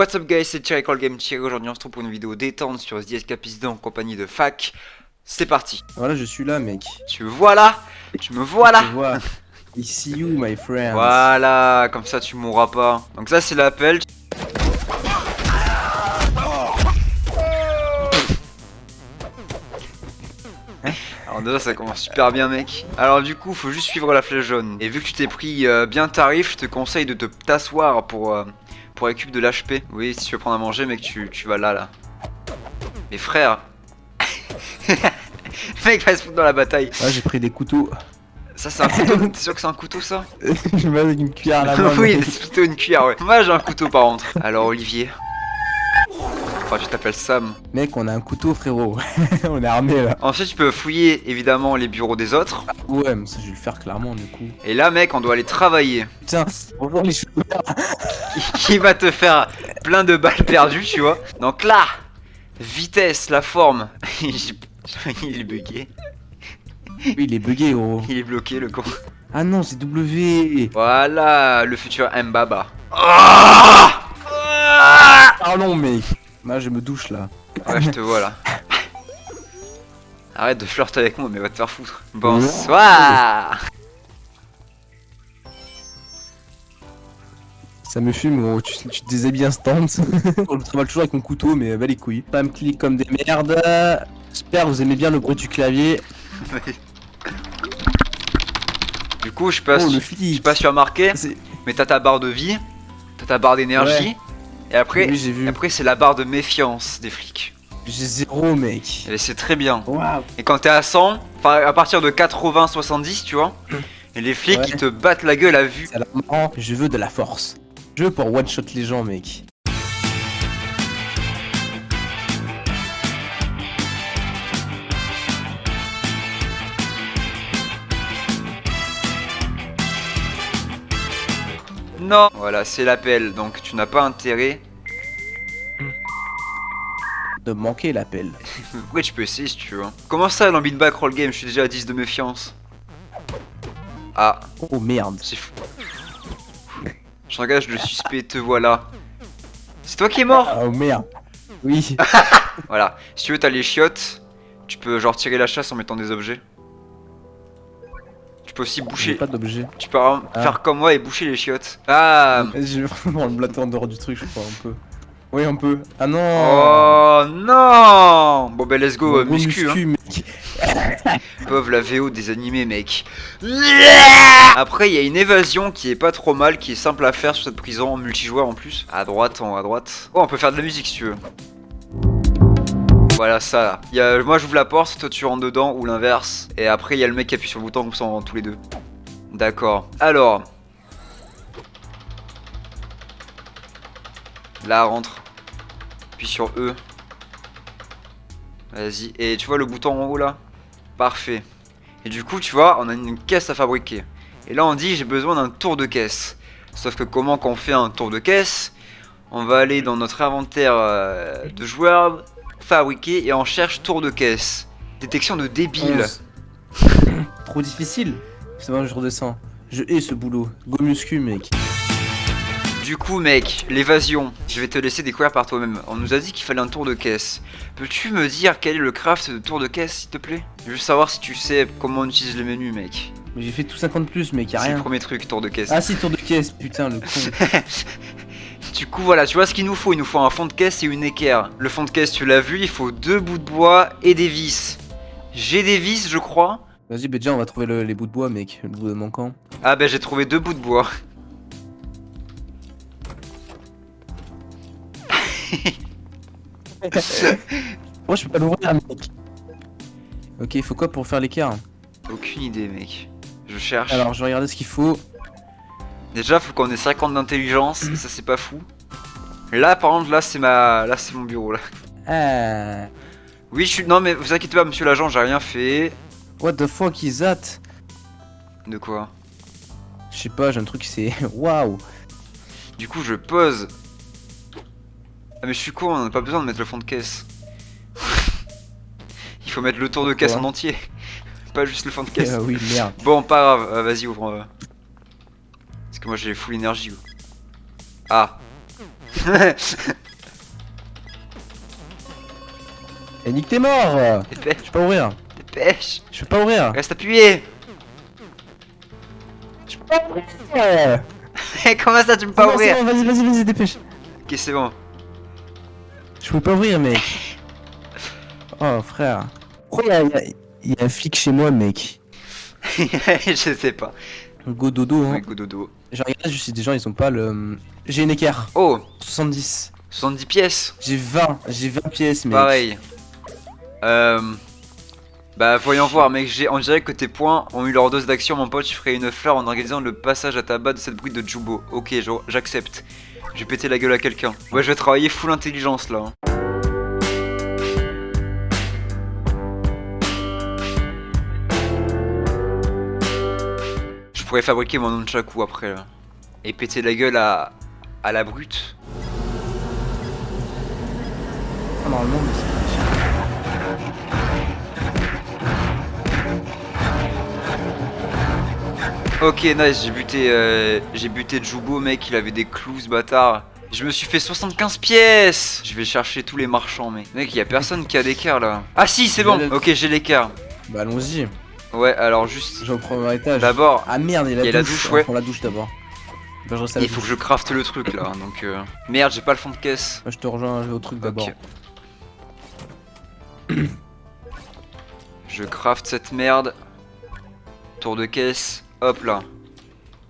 What's up guys, c'est Thierry Call Game Thierry, aujourd'hui on se retrouve pour une vidéo détente sur The Escapist en compagnie de Fac. C'est parti. Voilà, je suis là, mec. Tu me vois là? Tu me vois là? Tu vois. I see you, my friend. Voilà, comme ça tu mourras pas. Donc ça c'est l'appel. Alors déjà ça commence super bien mec. Alors du coup faut juste suivre la flèche jaune. Et vu que tu t'es pris euh, bien tarif, je te conseille de te t'asseoir pour, euh, pour récup de l'HP. Oui si tu veux prendre à manger mec tu, tu vas là là. Mais frère mec va se foutre dans la bataille. Ouais, j'ai pris des couteaux. Ça c'est un couteau, t'es sûr que c'est un couteau ça? Je me mets avec une cuillère à la main. oui, c'est plutôt une cuillère, ouais. Moi j'ai un couteau par contre. Alors Olivier. Enfin, tu t'appelles Sam. Mec, on a un couteau, frérot. on est armé là. Ensuite, tu peux fouiller évidemment les bureaux des autres. Ouais, mais ça, je vais le faire clairement, du coup. Et là, mec, on doit aller travailler. Putain, bonjour les cheveux. Qui va te faire plein de balles perdues, tu vois. Donc là, vitesse, la forme. Il est bugué. Oui, il est bugué, gros. Il est bloqué, le con. Ah non, c'est W. Voilà, le futur Mbaba. Ah Pardon, mec. Là, je me douche là. Ouais, je te vois là. Arrête de flirter avec moi, mais va te faire foutre. Bonsoir Ça me fume, gros. Tu, tu te déshabilles instant. je travaille toujours avec mon couteau, mais bah les couilles. Pas me clique comme des merdes. J'espère que vous aimez bien le bruit du clavier. Du coup, je sais pas, Oh, le je sais flic. pas si tu as remarqué, C'est- mais t'as ta barre de vie, t'as ta barre d'énergie, et après, Oui, j'ai vu. après c'est la barre de méfiance des flics. J'ai zéro, mec. Et c'est très bien. Et quand t'es à 100, enfin à partir de 80-70, tu vois, et les flics Ouais. ils te battent la gueule à vue. Je veux de la force. Je veux pour one shot les gens, mec. Non Voilà, c'est l'appel, donc tu n'as pas intérêt. De manquer l'appel. Après tu peux essayer si tu veux. Comment ça dans beatback roll game, je suis déjà à 10 de méfiance. Ah, Oh merde. c'est fou. J'engage le suspect, te voilà. C'est toi qui es mort? Oh merde. Oui. Voilà, si tu veux, t'as les chiottes. Tu peux genre tirer la chasse en mettant des objets. Tu peux aussi J'ai boucher. pas d'objet. Tu peux Ah. faire comme moi et boucher les chiottes. Ah Je vais vraiment le blatter en dehors du truc, je crois, un peu. Oui, un peu. Ah non Oh non Bon ben let's go, euh, Gros muscu, hein. mec. Pauvre la VO des animés mec. Après il y a une évasion qui est pas trop mal, qui est simple à faire sur cette prison en multijoueur en plus. À droite, en à droite. Oh on peut faire de la musique si tu veux. Voilà ça là. Moi j'ouvre la porte, toi tu rentres dedans ou l'inverse. Et après il y a le mec qui appuie sur le bouton comme ça on tous les deux. D'accord. Alors. Là rentre. Puis sur E. Vas-y. Et tu vois le bouton en haut là? Parfait. Et du coup, tu vois, on a une caisse à fabriquer. Et là, on dit j'ai besoin d'un tour de caisse. Sauf que comment qu'on fait un tour de caisse? On va aller dans notre inventaire euh, de joueurs, fabriquer et on cherche tour de caisse. Détection de débile. Trop difficile. C'est bon, je redescends. Je hais ce boulot. Go muscu, mec. Du coup, mec, l'évasion, je vais te laisser découvrir par toi-même. On nous a dit qu'il fallait un tour de caisse. Peux-tu me dire quel est le craft de tour de caisse, s'il te plaît? Je veux savoir si tu sais comment on utilise les menus, mec. Mais j'ai fait tout 50 plus, mec, y'a C'est le rien. premier truc, tour de caisse. Ah si, tour de caisse, putain, le con. Du coup, voilà, tu vois ce qu'il nous faut Il nous faut un fond de caisse et une équerre. Le fond de caisse, tu l'as vu, il faut deux bouts de bois et des vis. J'ai des vis, je crois. Vas-y, bah déjà, on va trouver le- les bouts de bois, mec. Le bout de manquant. Ah, ben j'ai trouvé deux bouts de bois. Moi, je peux pas l'ouvrir, mec. Ok, il faut quoi pour faire l'équerre? Aucune idée, mec. Je cherche. Alors, je vais regarder ce qu'il faut. Déjà, faut qu'on ait 50 d'intelligence, ça c'est pas fou. Là, par contre, là c'est ma, là c'est mon bureau là. Ah. Oui, je suis. Non, mais vous inquiétez pas, monsieur l'agent, j'ai rien fait. What the fuck is that? De quoi? Je sais pas, j'ai un truc, c'est. Waouh Du coup, je pose. Ah, mais je suis con, on n'a pas besoin de mettre le fond de caisse. Il faut mettre le tour de caisse en entier, pas juste le fond de caisse. Ah oui, merde. Bon, pas grave, euh, vas-y, ouvre. Parce que moi j'ai full énergie. Ah. Et nique t'es mort Dépêche, Je peux pas ouvrir dépêche. Je peux pas ouvrir Reste appuyé. Je peux pas ouvrir Comment ça tu peux pas ouvrir Vas-y, vas-y, vas-y, dépêche Ok, c'est bon. Je peux pas ouvrir, mec Oh, frère Pourquoi y y il y a un flic chez moi, mec? Je sais pas. Go dodo, hein Ouais, go dodo. Je regarde juste si des gens, ils ont pas le... J'ai une équerre Oh, 70 70 pièces. J'ai 20, j'ai 20 pièces, mec Pareil. Euh... Bah voyons voir mec, j'ai on dirait que tes points ont eu leur dose d'action mon pote, je ferai une fleur en organisant le passage à tabac de cette brute de Jubo. Ok, j'accepte. Je vais péter la gueule à quelqu'un. Ouais, je vais travailler full intelligence là. hein. Pourrais fabriquer mon nunchaku après là. Et péter la gueule à, à la brute. Ah, Normalement, mais c'est pas Ok, nice, j'ai buté, euh, j'ai buté Jubo, mec, il avait des clous, ce bâtard. Je me suis fait 75 pièces Je vais chercher tous les marchands, mec. Mec, y a personne qui a d'équerre, là. Ah si, c'est bon Ok, j'ai l'équerre. Bah allons-y, Ouais, alors juste... j'ai au premier étage D'abord, Ah merde, il y a la Il y a la douche, ouais. On prend la douche d'abord Bah je il faut que je crafte le truc, là, donc... euh, Merde, j'ai pas le fond de caisse. Moi je te rejoins au truc d'abord Ok. Je craft cette merde. Tour de caisse. Hop là.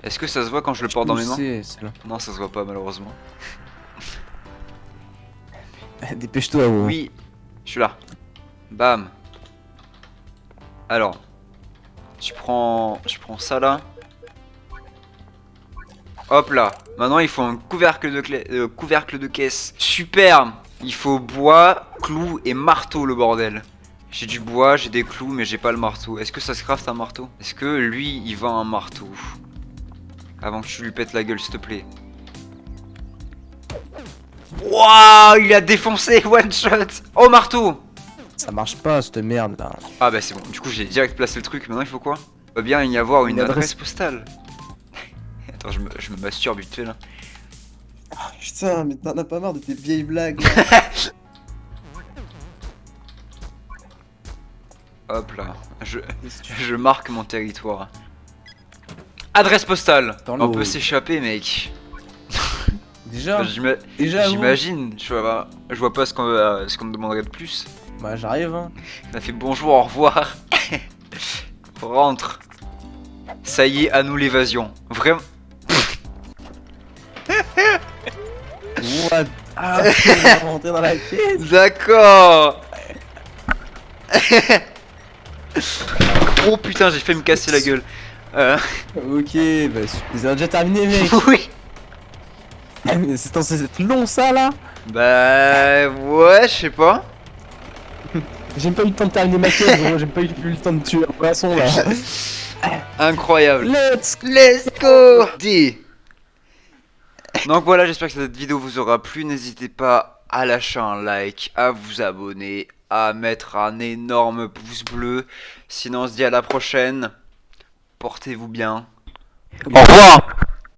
Est-ce que ça se voit quand je le porte dans mes mains là. Non, ça se voit pas, malheureusement. Dépêche-toi. Oui, je suis là. Bam. Alors, tu prends, je prends ça là. Hop là. Maintenant, il faut un couvercle de, clé- euh, couvercle de caisse. Super. Il faut bois, clous et marteau, le bordel. J'ai du bois, j'ai des clous, mais j'ai pas le marteau. Est-ce que ça se craft un marteau? Est-ce que lui, il vend un marteau? Avant que tu lui pètes la gueule, s'il te plaît. Waouh, il a défoncé one shot. Oh marteau. Ça marche pas cette merde là. Ah bah c'est bon. Du coup j'ai direct placé le truc. Maintenant il faut quoi? Il va bien y avoir une, Une adresse. adresse. postale. Attends, je me, je me masturbe vite fait là. putain, mais t'en as pas marre de tes vieilles blagues. Hop là. Je, je marque mon territoire. Adresse postale. On peut s'échapper mec. Déjà vous J'imagine. Je vois, je vois pas ce qu'on va- ce qu'on me demanderait de plus. Bah j'arrive hein. On a fait bonjour, au revoir. Rentre. Ça y est, à nous l'évasion. Vraiment. What? Ah, rentrer dans la caisse D'accord. oh putain, j'ai fait me casser la gueule. Euh, Ok, bah ils ont déjà terminé mec oui. Mais C'est censé être long ça là Bah ouais, je sais pas. J'ai pas eu le temps de terminer ma quête gros, j'ai pas eu le temps de tuer un poisson là. Incroyable. Let's Let's go D. Donc voilà, j'espère que cette vidéo vous aura plu. N'hésitez pas à lâcher un like, à vous abonner, à mettre un énorme pouce bleu. Sinon, on se dit à la prochaine. Portez-vous bien. Au revoir